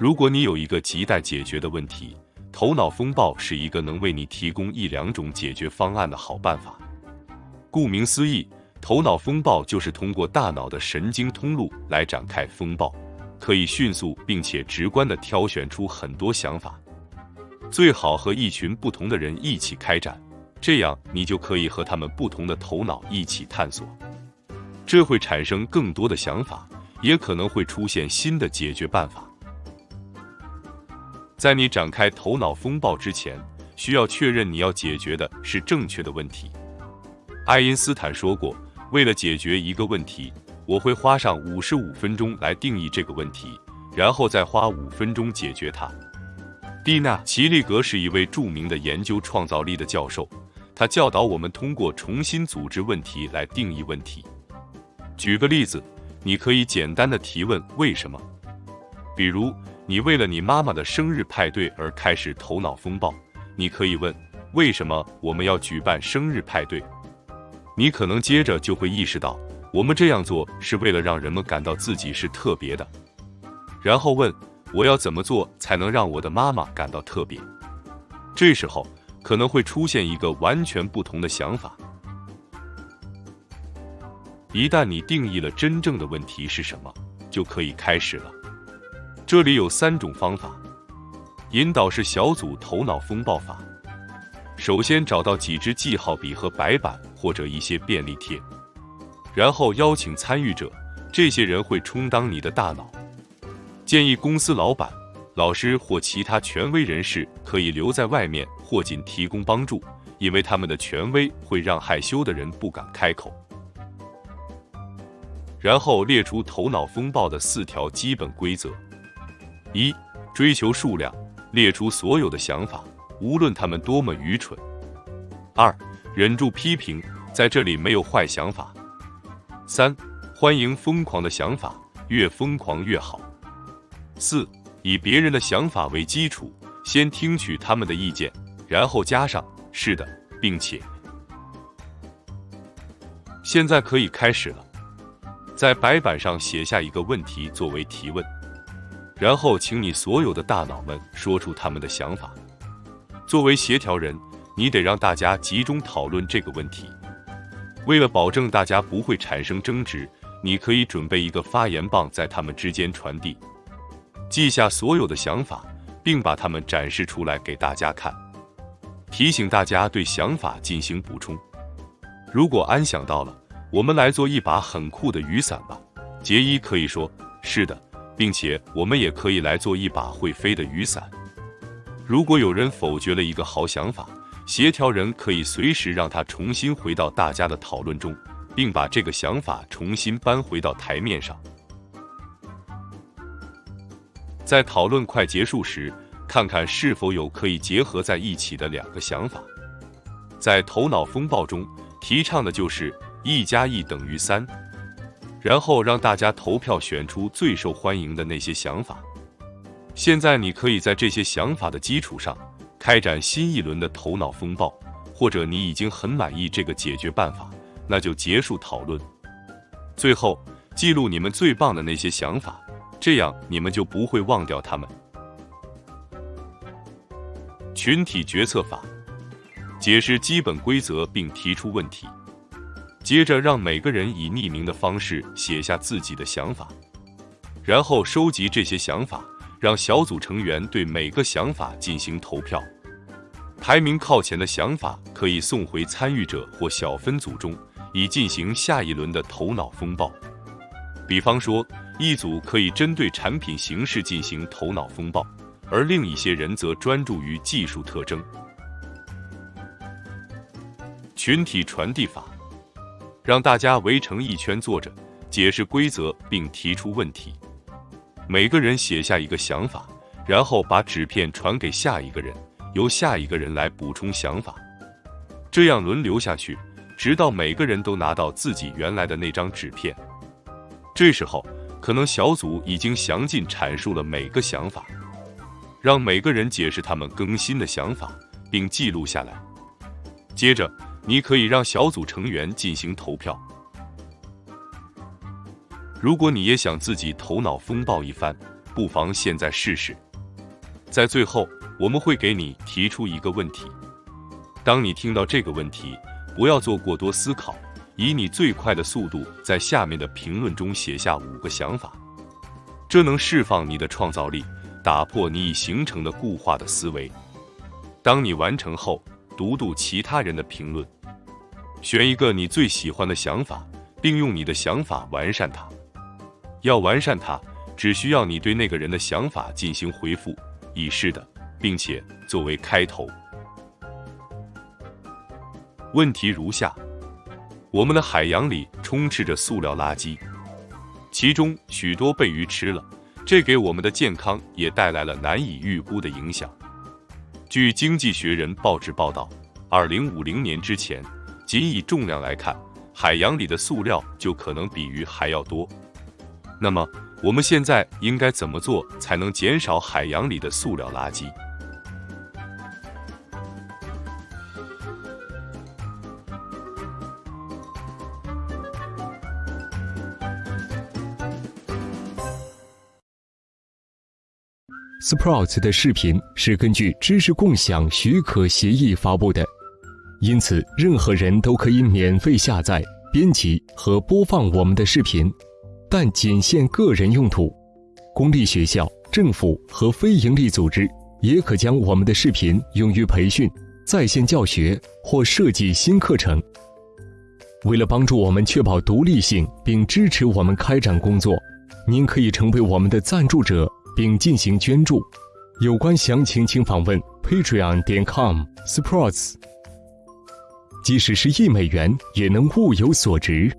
如果你有一个亟待解决的问题，头脑风暴是一个能为你提供一两种解决方案的好办法。顾名思义，头脑风暴就是通过大脑的神经通路来展开风暴，可以迅速并且直观地挑选出很多想法。最好和一群不同的人一起开展，这样你就可以和他们不同的头脑一起探索，这会产生更多的想法，也可能会出现新的解决办法。在你展开头脑风暴之前，需要确认你要解决的是正确的问题。爱因斯坦说过：“为了解决一个问题，我会花上五十五分钟来定义这个问题，然后再花五分钟解决它。”蒂娜·齐利格是一位著名的研究创造力的教授，他教导我们通过重新组织问题来定义问题。举个例子，你可以简单的提问“为什么”，比如你为了你妈妈的生日派对而开始头脑风暴，你可以问“为什么我们要举办生日派对”。你可能接着就会意识到，我们这样做是为了让人们感到自己是特别的，然后问。我要怎么做才能让我的妈妈感到特别？这时候可能会出现一个完全不同的想法。一旦你定义了真正的问题是什么，就可以开始了。这里有三种方法：引导式小组头脑风暴法。首先找到几支记号笔和白板或者一些便利贴，然后邀请参与者，这些人会充当你的大脑。建议公司老板、老师或其他权威人士可以留在外面或仅提供帮助，因为他们的权威会让害羞的人不敢开口。然后列出头脑风暴的四条基本规则：一、追求数量，列出所有的想法，无论他们多么愚蠢；二、忍住批评，在这里没有坏想法；三、欢迎疯狂的想法，越疯狂越好。四，以别人的想法为基础，先听取他们的意见，然后加上“是的”，并且。现在可以开始了，在白板上写下一个问题作为提问，然后请你所有的大脑们说出他们的想法。作为协调人，你得让大家集中讨论这个问题。为了保证大家不会产生争执，你可以准备一个发言棒在他们之间传递。记下所有的想法，并把它们展示出来给大家看，提醒大家对想法进行补充。如果安想到了，我们来做一把很酷的雨伞吧。杰伊可以说：“是的，并且我们也可以来做一把会飞的雨伞。”如果有人否决了一个好想法，协调人可以随时让他重新回到大家的讨论中，并把这个想法重新搬回到台面上。在讨论快结束时，看看是否有可以结合在一起的两个想法。在头脑风暴中，提倡的就是一加一等于三，然后让大家投票选出最受欢迎的那些想法。现在你可以在这些想法的基础上开展新一轮的头脑风暴，或者你已经很满意这个解决办法，那就结束讨论。最后，记录你们最棒的那些想法。这样你们就不会忘掉他们。群体决策法，解释基本规则并提出问题，接着让每个人以匿名的方式写下自己的想法，然后收集这些想法，让小组成员对每个想法进行投票，排名靠前的想法可以送回参与者或小分组中，以进行下一轮的头脑风暴。比方说。一组可以针对产品形式进行头脑风暴，而另一些人则专注于技术特征。群体传递法，让大家围成一圈坐着，解释规则并提出问题。每个人写下一个想法，然后把纸片传给下一个人，由下一个人来补充想法。这样轮流下去，直到每个人都拿到自己原来的那张纸片。这时候。可能小组已经详尽阐述了每个想法，让每个人解释他们更新的想法，并记录下来。接着，你可以让小组成员进行投票。如果你也想自己头脑风暴一番，不妨现在试试。在最后，我们会给你提出一个问题。当你听到这个问题，不要做过多思考，以你最快的速度在下面的评论中写下五个想法，这能释放你的创造力，打破你已形成的固化的思维。当你完成后，读读其他人的评论，选一个你最喜欢的想法，并用你的想法完善它。要完善它，只需要你对那个人的想法进行回复，以是的，并且作为开头。问题如下：我们的海洋里充斥着塑料垃圾，其中许多被鱼吃了，这给我们的健康也带来了难以预估的影响。据《经济学人》报纸报道，二零五零年之前，仅以重量来看，海洋里的塑料就可能比鱼还要多。那么，我们现在应该怎么做才能减少海洋里的塑料垃圾？Sprouts 的视频是根据知识共享许可协议发布的，因此任何人都可以免费下载、编辑和播放我们的视频，但仅限个人用途。公立学校、政府和非营利组织也可将我们的视频用于培训、在线教学或设计新课程。为了帮助我们确保独立性并支持我们开展工作，您可以成为我们的赞助者。并进行捐助，有关详情请访问 patreon 点 com sports。即使是一美元，也能物有所值。